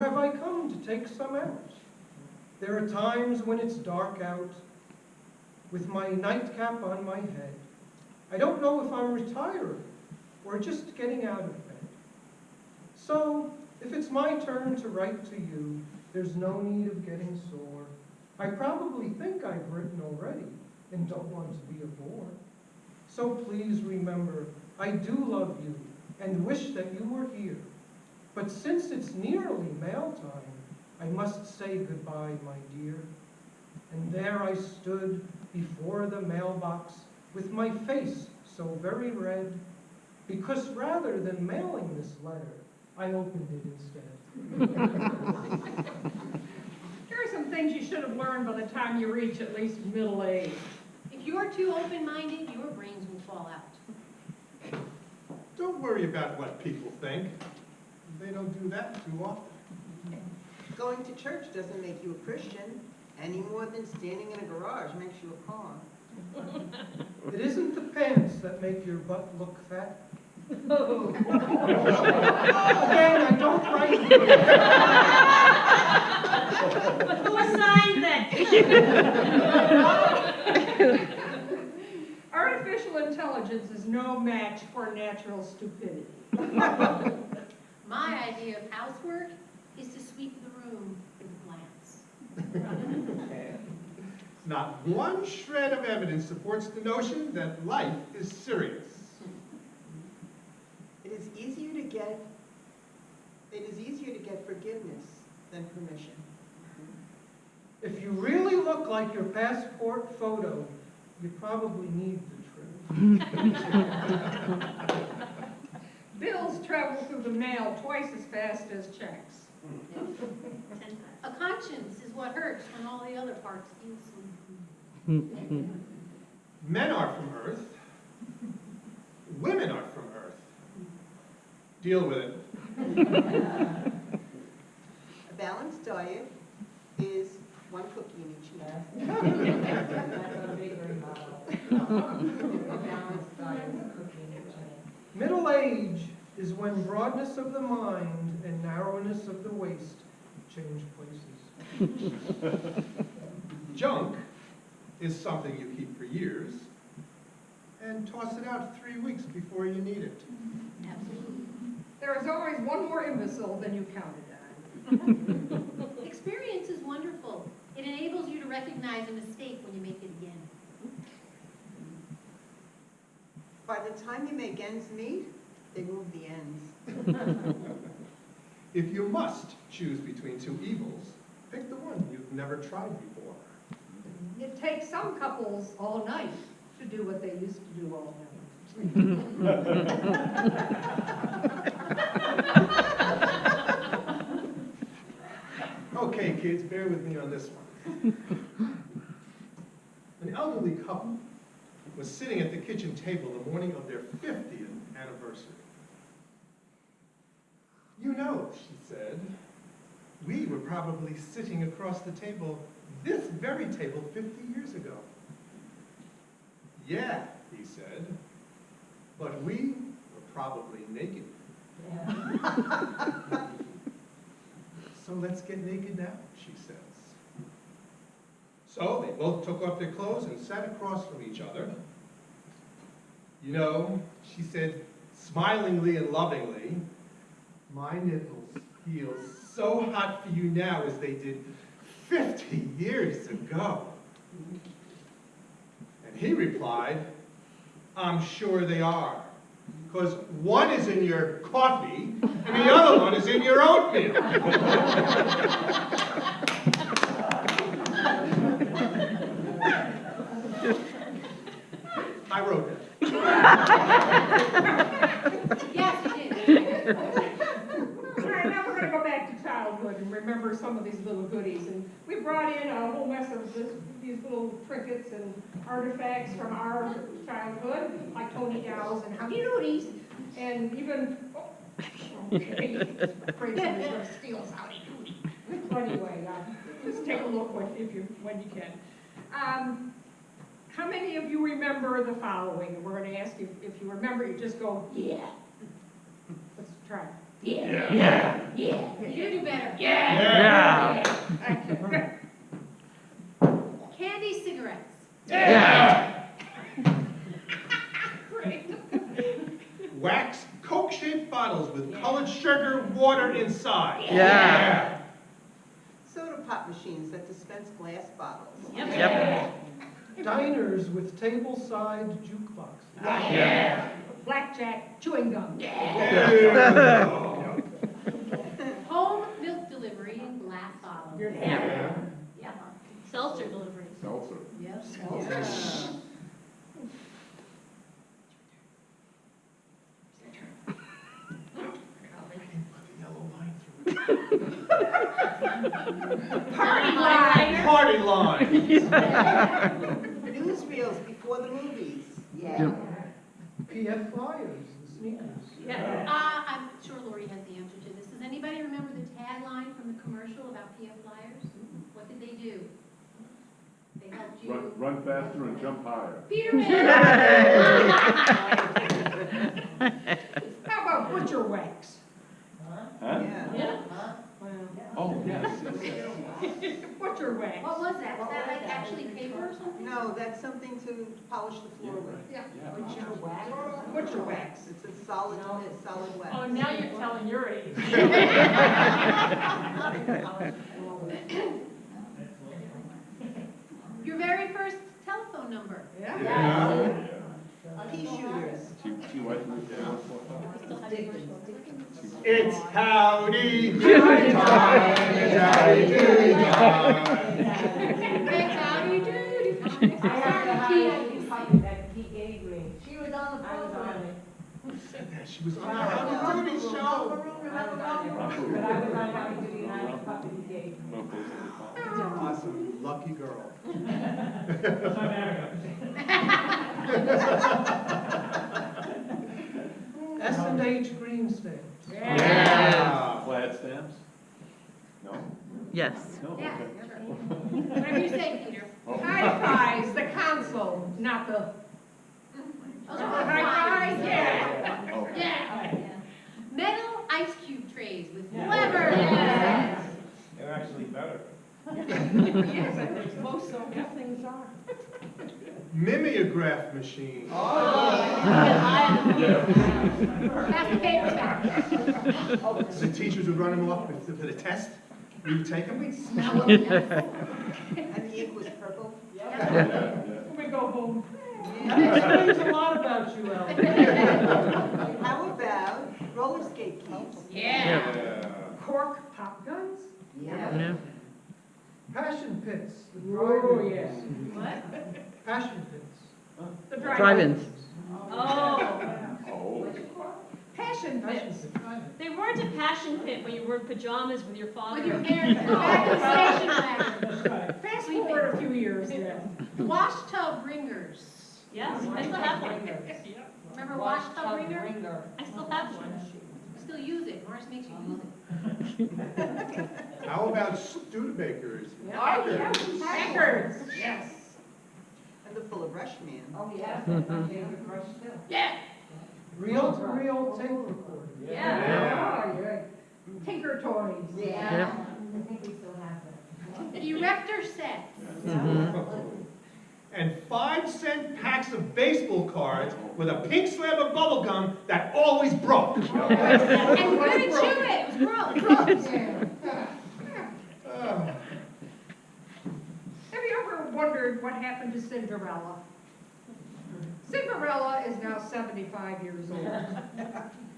have I come to take some out? There are times when it's dark out, with my nightcap on my head. I don't know if I'm retiring or just getting out of bed. So, if it's my turn to write to you, there's no need of getting sore. I probably think I've written already and don't want to be a bore. So please remember, I do love you and wish that you were here. But since it's nearly mail time, I must say goodbye, my dear. And there I stood before the mailbox with my face so very red, because rather than mailing this letter, I opened it instead. Here are some things you should have learned by the time you reach at least middle age. If you're too open-minded, your brains will fall out. Don't worry about what people think. They don't do that too often. Going to church doesn't make you a Christian, any more than standing in a garage makes you a pawn. It isn't the pants that make your butt look fat. Oh. Again, I don't write. Who assigned that? Artificial intelligence is no match for natural stupidity. My idea of housework is to sweep the room with a glance. Not one shred of evidence supports the notion that life is serious. It is easier to get, it is easier to get forgiveness than permission. If you really look like your passport photo, you probably need the trim. Bills travel through the mail twice as fast as checks. A conscience is what hurts when all the other parts feel so. Men are from Earth. Women are from Earth. Deal with it. A balanced diet is one cookie in each meal. Middle age is when broadness of the mind and narrowness of the waist change places. Junk is something you keep for years and toss it out three weeks before you need it. Absolutely. There is always one more imbecile than you counted on. Experience is wonderful. It enables you to recognize a mistake when you make it again. By the time you make ends meet, they move the ends. If you must choose between two evils, pick the one you've never tried before. It takes some couples all night to do what they used to do all night. Okay, kids, bear with me on this one. An elderly couple was sitting at the kitchen table the morning of their 50th anniversary. You know, she said, we were probably sitting across the table, this very table, 50 years ago. Yeah, he said, but we were probably naked. Yeah. So let's get naked now, she says. So they both took off their clothes and sat across from each other. You know, she said smilingly and lovingly, my nipples feel so hot for you now as they did 50 years ago. And he replied, I'm sure they are. Because one is in your coffee and the other one is in your oatmeal. I wrote that. Yes, it is. All right, now we're gonna go back to childhood and remember some of these little goodies. And we brought in a whole mess of this, these little trinkets and artifacts from our childhood, like Tony Dow's and Howdy Doodies, and even, oh, okay, afraid somebody's gonna steal us Howdy Doody. Anyway, uh, just take a look when, if you, when you can. Um, how many of you remember the following? And we're gonna ask you, if you remember, you just go, yeah. Let's try. Yeah. Yeah. Yeah. You do better. Yeah. Yeah. Candy cigarettes. Yeah. Great. Wax Coke-shaped bottles with colored sugar water inside. Yeah. Soda pop machines that dispense glass bottles. Yep. Diners with table-side jukeboxes. Yeah. Blackjack chewing gum. yeah. Home milk delivery in glass bottles. Yeah. Yeah. Seltzer delivery. Seltzer. Yep. Yeah. Party line. Party line. Newsreels before the movies. Yeah. PF Flyers, the sneakers. Yeah. Uh, I'm sure Lori has the answer to this. Does anybody remember the tagline from the commercial about PF Flyers? What did they do? They helped you. Run, run faster and jump higher. Peterman! How about butcher wax? Huh? Yeah. Oh, yes, yes, yes. Butcher wax. What was that? Was that like actually paper or something? No, that's something to polish the floor with. Yeah. Yeah. Butcher wax. It's a solid, it's solid wax. Oh, now you're telling your age. Your very first telephone number. Yeah. Yeah. Pea shooters. T, T Y three, yeah. Still have commercials. It's howdy doody time. It's howdy doody time. It's howdy doody. I have to Sorry, highlight Keith. the copy that he gave me. She was on the I program. Yeah, She was on the howdy doody show. I was on it, but I was on happy duty and I have a copy he gave me. No, close to the top. Awesome, lucky girl. S and H green stamps. Yeah. Flat stamps? No? Yes. No, Yeah, okay. sure. Whatever you say, Peter. Oh. High fives, the console, not the. Those are High high fives, yeah. Oh. Yeah. Metal ice cube trays with Yeah. clever. Yes. They're actually better. Yes, I think most of these things are. Mimeograph machine. Oh. Pass the papers back. The teachers would run them off for the test. We would take them, we'd smell them. And the ink was purple. Yeah, yeah. We go home. That explains a lot about you, Ellen. How about roller skate keys? Yeah. Yeah. Cork pop guns? Yeah. Passion pits, the Oh, drive-ins. yeah. What? Passion pits. The drive. Drive-ins. Oh. Oh. Passion Passion pits. pit. They weren't a passion pit when you wore pajamas with your father. With your parents, back in station wagon. Fast forward a few years yeah. Wash tub wringers. Yes, I still have one. Remember wash tub wringer? I still have one. Still use it. Morris makes you use it. How about Studebakers? Oh, yeah. Records. Yes. And the Fuller Brush man. Oh, yes, that's my favorite brush too. Yeah. Reel-to-reel tape recorder. Yeah. Oh, yeah. Tinker toys. Yeah. I think we still have that. Erector sets. And five cent packs of baseball cards with a pink slab of bubble gum that always broke. And couldn't chew it. It was gross. Have you ever wondered what happened to Cinderella? Cinderella is now 75 years old.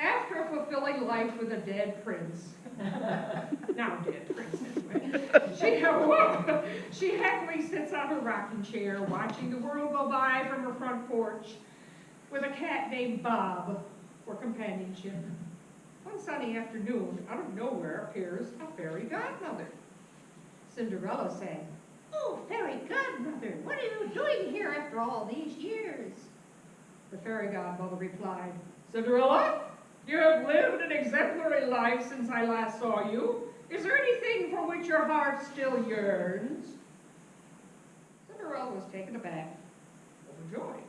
After a fulfilling life with a dead prince, now dead prince anyway, she, whoa, she happily sits on her rocking chair watching the world go by from her front porch with a cat named Bob for companionship. One sunny afternoon, out of nowhere appears a fairy godmother. Cinderella sang, Oh, fairy godmother, what are you doing here after all these years? The fairy godmother replied, Cinderella, you have lived an exemplary life since I last saw you. Is there anything for which your heart still yearns? Cinderella was taken aback, overjoyed.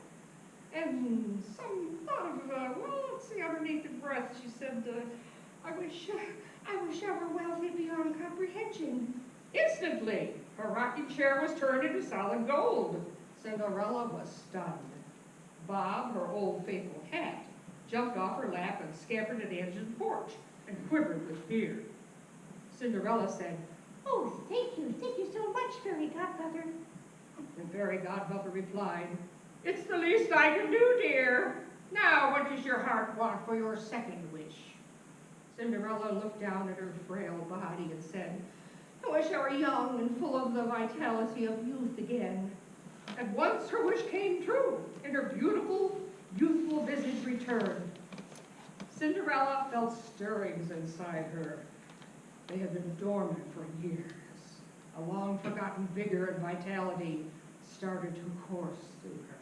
And some thought of, uh, well, let's see, underneath her breath, she said, uh, I wish, uh, I wish I were wealthy beyond comprehension. Instantly, her rocking chair was turned into solid gold. Cinderella was stunned. Bob, her old faithful cat, jumped off her lap and scampered to the edge of the porch and quivered with fear. Cinderella said, Oh, thank you, thank you so much, Fairy Godmother. The fairy godmother replied, It's the least I can do, dear. Now, what does your heart want for your second wish? Cinderella looked down at her frail body and said, I wish I were young and full of the vitality of youth again. At once her wish came true, and her beautiful, youthful visage returned. Cinderella felt stirrings inside her. They had been dormant for years. A long-forgotten vigor and vitality started to course through her.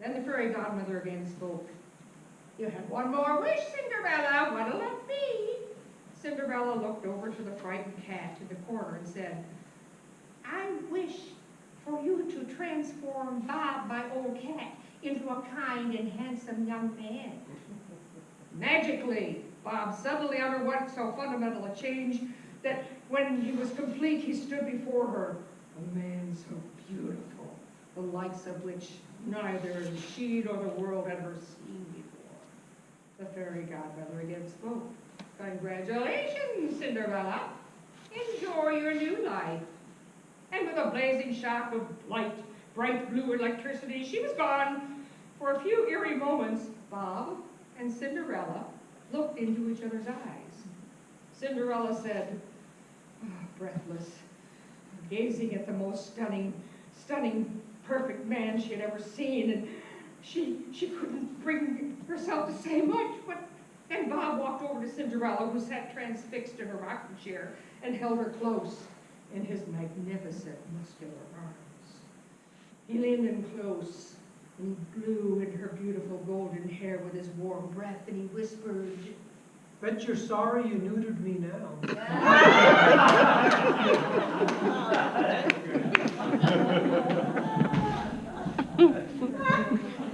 Then the fairy godmother again spoke. You have one more wish, Cinderella. What'll it be? Cinderella looked over to the frightened cat in the corner and said, I wish for you to transform Bob, my old cat, into a kind and handsome young man. Magically, Bob suddenly underwent so fundamental a change that when he was complete, he stood before her, a man so beautiful, the likes of which neither she nor the world had ever seen before. The fairy godmother again spoke. Congratulations, Cinderella. Enjoy your new life. And with a blazing shaft of light, bright blue electricity, she was gone. For a few eerie moments, Bob and Cinderella looked into each other's eyes. Cinderella said, "Ah, breathless, gazing at the most stunning, stunning, perfect man she had ever seen, and she, she couldn't bring herself to say much, but then Bob walked over to Cinderella, who sat transfixed in her rocking chair, and held her close in his magnificent muscular arms. He leaned in close and blew in her beautiful golden hair with his warm breath, and he whispered, Bet you're sorry you neutered me now.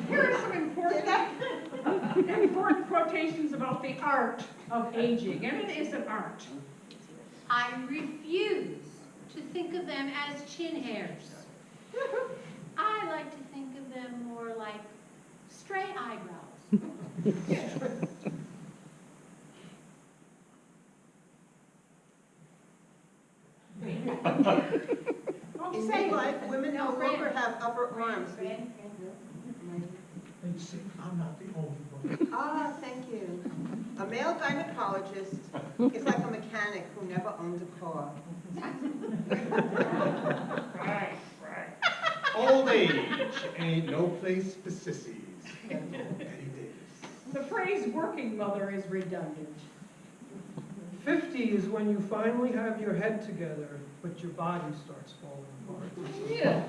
Here are some important, important quotations about the art of aging, and it is an art. I refuse to think of them as chin hairs. I like to think of them more like stray eyebrows. In midlife, women no longer have upper arms. I'm not the only one. Ah, thank you. A male gynecologist is like a mechanic who never owned a car. Right, right. Age ain't no place for sissies. Bette Davis. The phrase working mother is redundant. Fifty is when you finally have your head together, but your body starts falling apart. Yeah.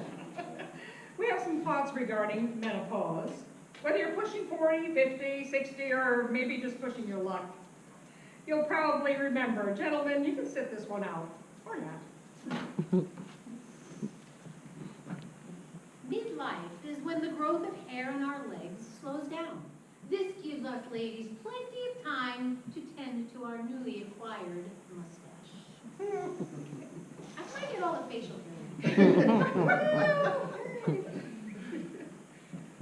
We have some thoughts regarding menopause. Whether you're pushing 40, 50, 60, or maybe just pushing your luck. You'll probably remember, gentlemen, you can sit this one out, or not. Midlife is when the growth of hair on our legs slows down. This gives us ladies plenty of time to tend to our newly acquired mustache. I might get all the facial hair.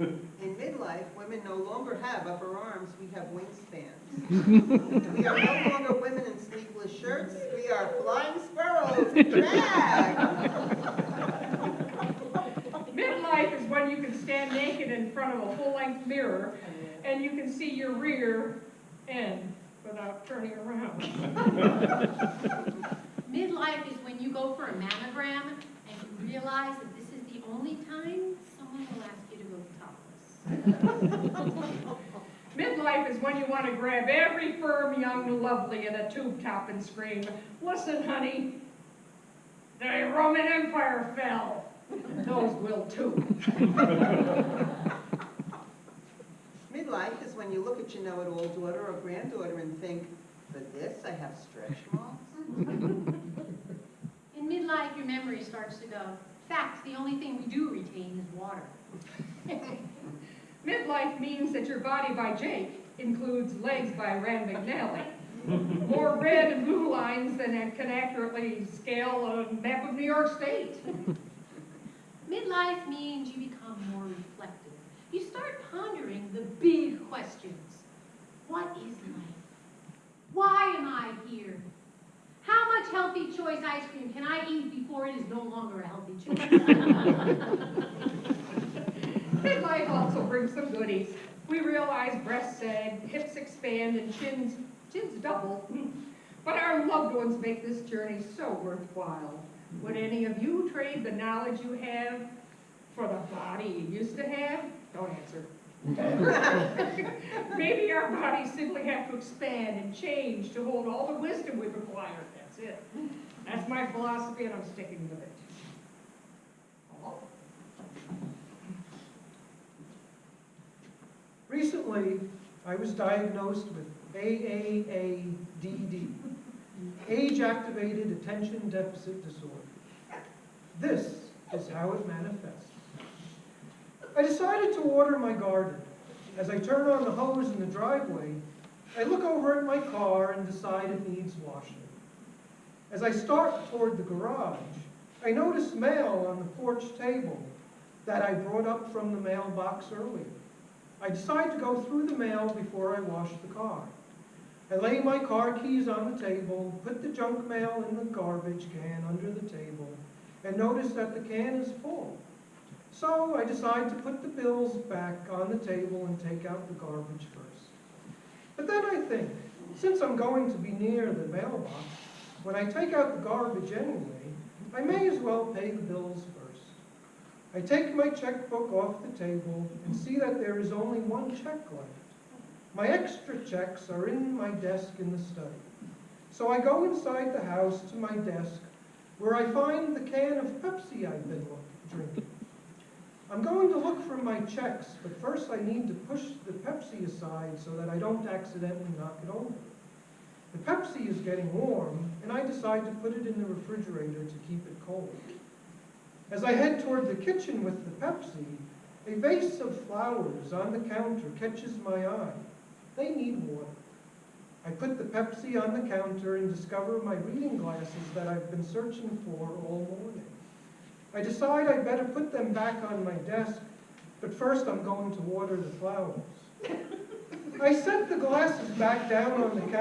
In midlife, women no longer have upper arms, we have wingspans. We are no longer women in sleeveless shirts, we are flying sparrows in drag. Midlife is when you can stand naked in front of a full-length mirror and you can see your rear end without turning around. Midlife is when you go for a mammogram and you realize that this is the only time someone will ask you to go topless. Midlife is when you want to grab every firm young lovely in a tube top and scream, listen, honey, the Roman Empire fell. Those will too. Midlife is when you look at your know-it-all daughter or granddaughter and think, for this I have stretch marks? In midlife, your memory starts to go. Fact, the only thing we do retain is water. Midlife means that your body by Jake includes legs by Rand McNally. More red and blue lines than it can accurately scale a map of New York State. Midlife means you become more reflective. You start pondering the big questions. What is life? Why am I here? How much healthy choice ice cream can I eat before it is no longer a healthy choice? Midlife also brings some goodies. We realize breasts sag, hips expand, and chins, chins double. But our loved ones make this journey so worthwhile. Would any of you trade the knowledge you have for the body you used to have? Don't answer. Maybe our bodies simply have to expand and change to hold all the wisdom we've acquired. That's it. That's my philosophy, and I'm sticking with it. Recently, I was diagnosed with AAADD, Age-Activated Attention Deficit Disorder. This is how it manifests. I decided to water my garden. As I turn on the hose in the driveway, I look over at my car and decide it needs washing. As I start toward the garage, I notice mail on the porch table that I brought up from the mailbox earlier. I decide to go through the mail before I wash the car. I lay my car keys on the table, put the junk mail in the garbage can under the table, and notice that the can is full. So I decide to put the bills back on the table and take out the garbage first. But then I think, since I'm going to be near the mailbox, when I take out the garbage anyway, I may as well pay the bills first. I take my checkbook off the table and see that there is only one check left. My extra checks are in my desk in the study. So I go inside the house to my desk where I find the can of Pepsi I've been drinking. I'm going to look for my checks, but first I need to push the Pepsi aside so that I don't accidentally knock it over. The Pepsi is getting warm, and I decide to put it in the refrigerator to keep it cold. As I head toward the kitchen with the Pepsi, a vase of flowers on the counter catches my eye. They need water. I put the Pepsi on the counter and discover my reading glasses that I've been searching for all morning. I decide I'd better put them back on my desk, but first I'm going to water the flowers. I set the glasses back down on the counter.